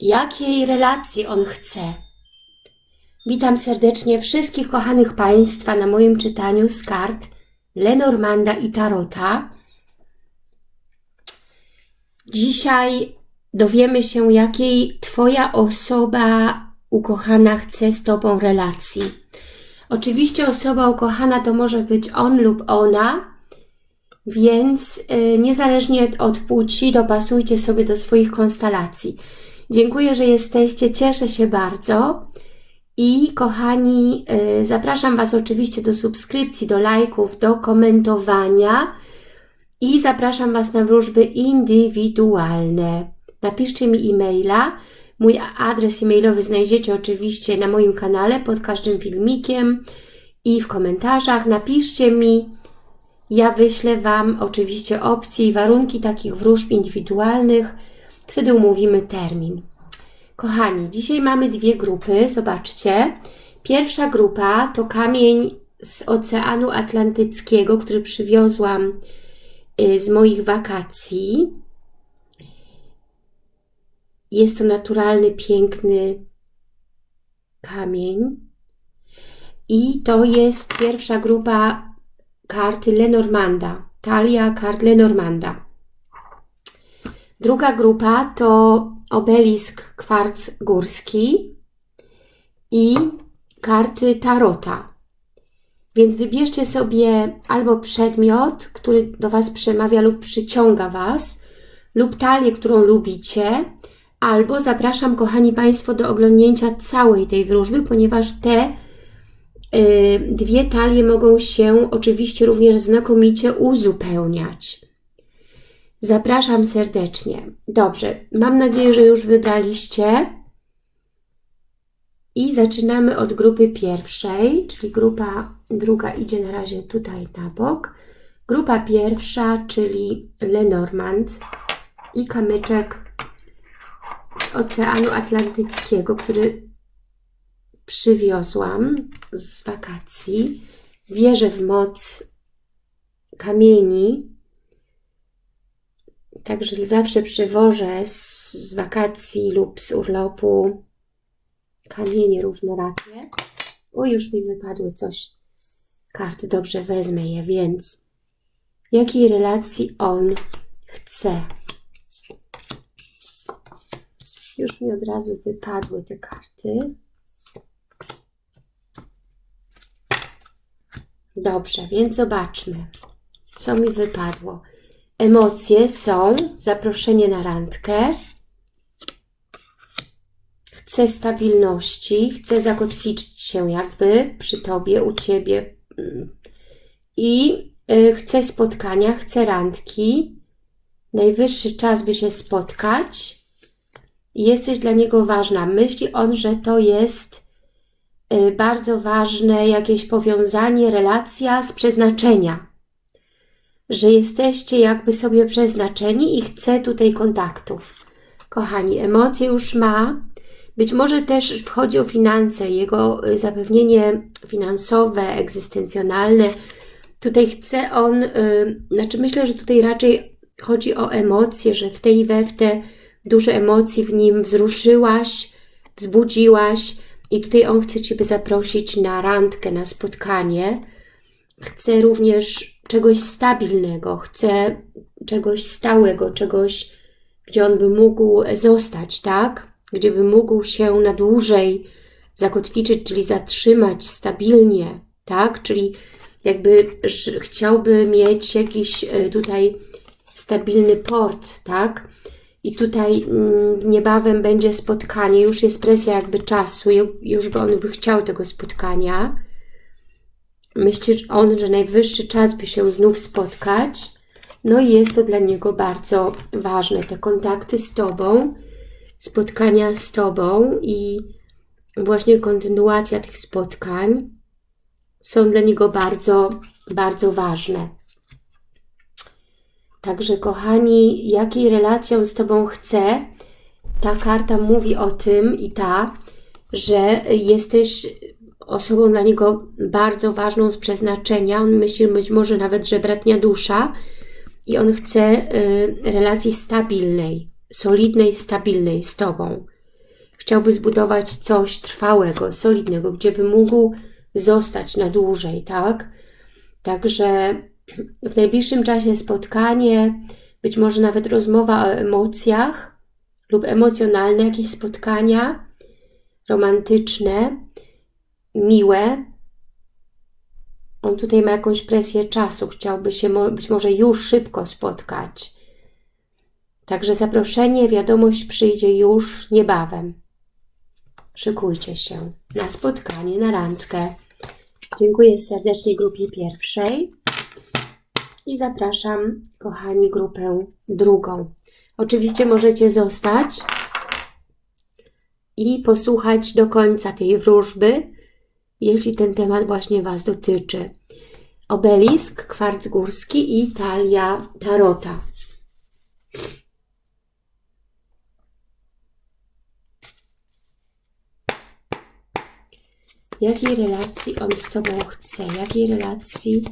jakiej relacji on chce. Witam serdecznie wszystkich kochanych Państwa na moim czytaniu z kart Lenormanda i Tarota. Dzisiaj dowiemy się, jakiej Twoja osoba ukochana chce z Tobą relacji. Oczywiście osoba ukochana to może być on lub ona, więc yy, niezależnie od płci dopasujcie sobie do swoich konstelacji. Dziękuję, że jesteście, cieszę się bardzo. I kochani, yy, zapraszam Was oczywiście do subskrypcji, do lajków, do komentowania i zapraszam Was na wróżby indywidualne. Napiszcie mi e-maila. Mój adres e-mailowy znajdziecie oczywiście na moim kanale pod każdym filmikiem i w komentarzach. Napiszcie mi, ja wyślę Wam oczywiście opcje i warunki takich wróżb indywidualnych. Wtedy umówimy termin. Kochani, dzisiaj mamy dwie grupy, zobaczcie. Pierwsza grupa to kamień z Oceanu Atlantyckiego, który przywiozłam y, z moich wakacji. Jest to naturalny, piękny kamień. I to jest pierwsza grupa karty Lenormanda. Talia kart Lenormanda. Druga grupa to obelisk kwarc górski i karty Tarota. Więc wybierzcie sobie albo przedmiot, który do Was przemawia lub przyciąga Was, lub talię, którą lubicie, albo zapraszam, kochani Państwo, do oglądnięcia całej tej wróżby, ponieważ te y, dwie talie mogą się oczywiście również znakomicie uzupełniać. Zapraszam serdecznie. Dobrze, mam nadzieję, że już wybraliście. I zaczynamy od grupy pierwszej, czyli grupa druga idzie na razie tutaj na bok. Grupa pierwsza, czyli Lenormand i kamyczek z Oceanu Atlantyckiego, który przywiozłam z wakacji. Wierzę w moc kamieni, także zawsze przywożę z, z wakacji lub z urlopu kamienie różnorakie. O, już mi wypadły coś. Karty dobrze wezmę je, więc jakiej relacji on chce? Już mi od razu wypadły te karty. Dobrze, więc zobaczmy, co mi wypadło. Emocje są zaproszenie na randkę, chcę stabilności, chcę zakotwiczyć się jakby przy Tobie, u Ciebie. I y, chcę spotkania, chcę randki, najwyższy czas, by się spotkać, jesteś dla niego ważna. Myśli on, że to jest y, bardzo ważne jakieś powiązanie, relacja z przeznaczenia. Że jesteście jakby sobie przeznaczeni i chce tutaj kontaktów. Kochani, emocje już ma. Być może też wchodzi o finanse, jego y, zapewnienie finansowe, egzystencjonalne. Tutaj chce on, yy, znaczy myślę, że tutaj raczej chodzi o emocje, że w tej i we w te dużo emocji w nim wzruszyłaś, wzbudziłaś i tutaj on chce Ciebie zaprosić na randkę, na spotkanie. Chce również czegoś stabilnego, chce czegoś stałego, czegoś, gdzie on by mógł zostać, tak? Gdzie by mógł się na dłużej zakotwiczyć, czyli zatrzymać stabilnie, tak? Czyli jakby chciałby mieć jakiś e, tutaj stabilny port, tak? I tutaj mm, niebawem będzie spotkanie, już jest presja jakby czasu, już by on by chciał tego spotkania. Myśli on, że najwyższy czas by się znów spotkać. No i jest to dla niego bardzo ważne, te kontakty z Tobą, spotkania z Tobą i właśnie kontynuacja tych spotkań są dla niego bardzo, bardzo ważne. Także kochani, jakiej relacją z Tobą chcę, ta karta mówi o tym i ta, że jesteś osobą dla niego bardzo ważną z przeznaczenia. On myśli być może nawet, że bratnia dusza i on chce y, relacji stabilnej, solidnej, stabilnej z Tobą. chciałby zbudować coś trwałego, solidnego, gdzie by mógł zostać na dłużej, tak? Także w najbliższym czasie spotkanie, być może nawet rozmowa o emocjach lub emocjonalne jakieś spotkania romantyczne, miłe. On tutaj ma jakąś presję czasu, chciałby się być może już szybko spotkać. Także zaproszenie, wiadomość przyjdzie już niebawem. Szykujcie się na spotkanie, na randkę. Dziękuję serdecznie grupie pierwszej i zapraszam, kochani, grupę drugą. Oczywiście możecie zostać i posłuchać do końca tej wróżby, jeśli ten temat właśnie Was dotyczy. Obelisk, kwarc górski i talia tarota. Jakiej relacji on z Tobą chce? Jakiej relacji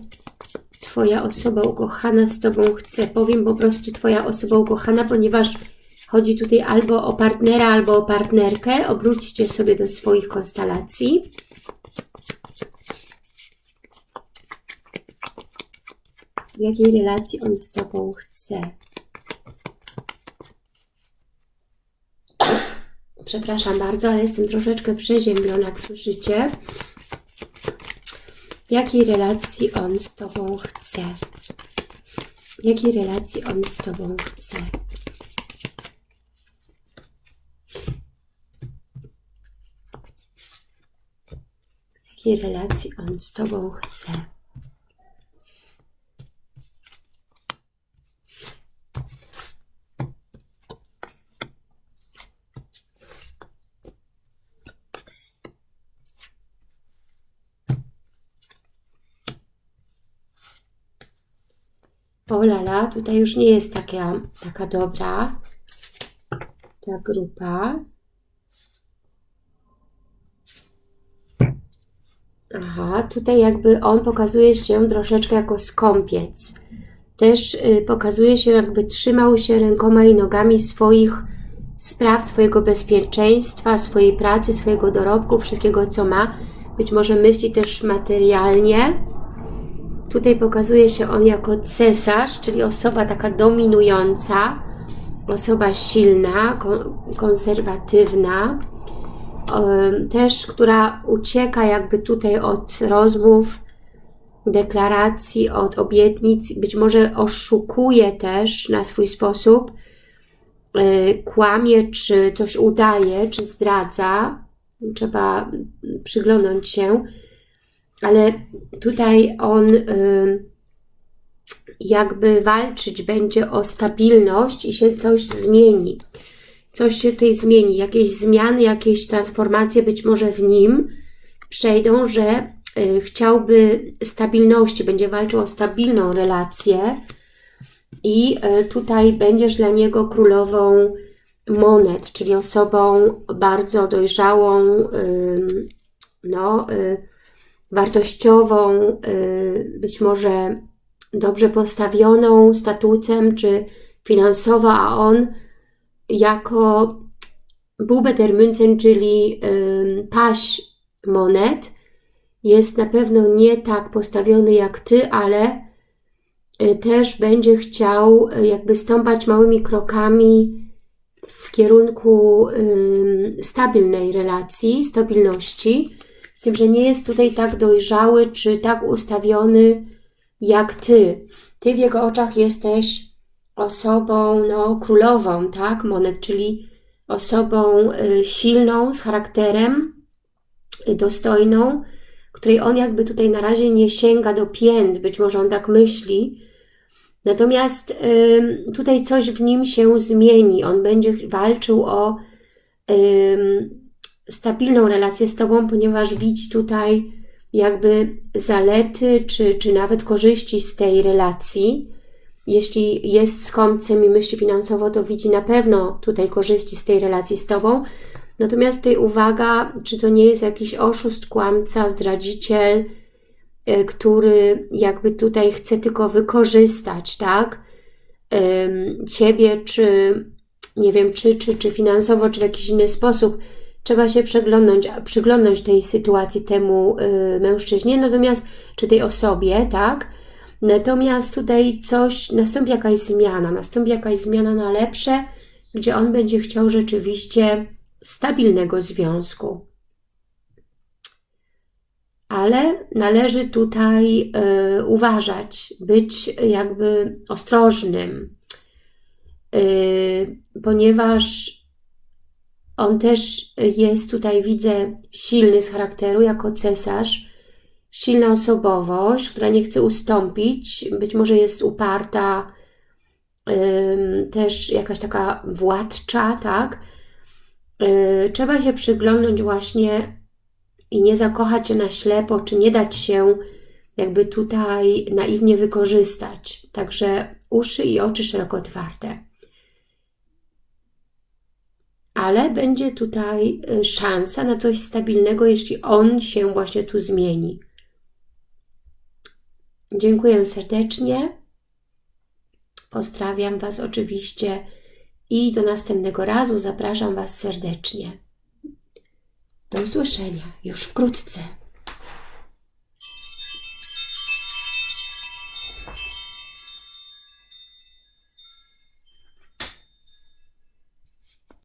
Twoja osoba ukochana z Tobą chce? Powiem po prostu Twoja osoba ukochana, ponieważ chodzi tutaj albo o partnera, albo o partnerkę. Obróćcie sobie do swoich konstelacji. Jakiej relacji on z Tobą chce? Przepraszam bardzo, ale jestem troszeczkę przeziębiona, jak słyszycie. Jakiej relacji on z Tobą chce? Jakiej relacji on z Tobą chce? Jakiej relacji on z Tobą chce? O lala, tutaj już nie jest taka, taka dobra ta grupa. Aha, tutaj jakby on pokazuje się troszeczkę jako skąpiec. Też y, pokazuje się jakby trzymał się rękoma i nogami swoich spraw, swojego bezpieczeństwa, swojej pracy, swojego dorobku, wszystkiego co ma. Być może myśli też materialnie Tutaj pokazuje się on jako cesarz, czyli osoba taka dominująca, osoba silna, konserwatywna, też która ucieka jakby tutaj od rozmów, deklaracji, od obietnic, być może oszukuje też na swój sposób, e, kłamie, czy coś udaje, czy zdradza. Trzeba przyglądać się ale tutaj on jakby walczyć będzie o stabilność i się coś zmieni. Coś się tutaj zmieni, jakieś zmiany, jakieś transformacje być może w nim przejdą, że y, chciałby stabilności, będzie walczył o stabilną relację i y, tutaj będziesz dla niego królową monet, czyli osobą bardzo dojrzałą, no, y, wartościową, y, być może dobrze postawioną statutem czy finansowo, a on jako Bube der Münzen, czyli paś monet, jest na pewno nie tak postawiony jak Ty, ale y, też będzie chciał y, jakby stąpać małymi krokami w kierunku stabilnej relacji, stabilności, z tym, że nie jest tutaj tak dojrzały czy tak ustawiony jak Ty. Ty w jego oczach jesteś osobą no, królową, tak, monet, czyli osobą y, silną, z charakterem, y, dostojną, której on jakby tutaj na razie nie sięga do pięt, być może on tak myśli, Natomiast tutaj coś w nim się zmieni. On będzie walczył o stabilną relację z Tobą, ponieważ widzi tutaj jakby zalety, czy, czy nawet korzyści z tej relacji. Jeśli jest skąpcem i myśli finansowo, to widzi na pewno tutaj korzyści z tej relacji z Tobą. Natomiast tutaj uwaga, czy to nie jest jakiś oszust, kłamca, zdradziciel, e, który jakby tutaj chce tylko wykorzystać, tak? Ciebie, czy nie wiem, czy, czy, czy finansowo, czy w jakiś inny sposób, trzeba się przeglądnąć, tej sytuacji temu y, mężczyźnie, natomiast, czy tej osobie, tak? Natomiast tutaj coś, nastąpi jakaś zmiana, nastąpi jakaś zmiana na lepsze, gdzie on będzie chciał rzeczywiście stabilnego związku. Ale należy tutaj y, uważać, być jakby ostrożnym, y, ponieważ on też jest tutaj, widzę, silny z charakteru jako cesarz, silna osobowość, która nie chce ustąpić, być może jest uparta, też jakaś taka władcza, tak? Y, trzeba się przyglądnąć właśnie i nie zakochać się na ślepo, czy nie dać się jakby tutaj naiwnie wykorzystać. Także uszy i oczy szeroko otwarte. Ale będzie tutaj y, szansa na coś stabilnego, jeśli on się właśnie tu zmieni. Dziękuję serdecznie. Pozdrawiam Was oczywiście i do następnego razu zapraszam Was serdecznie. Do usłyszenia już wkrótce.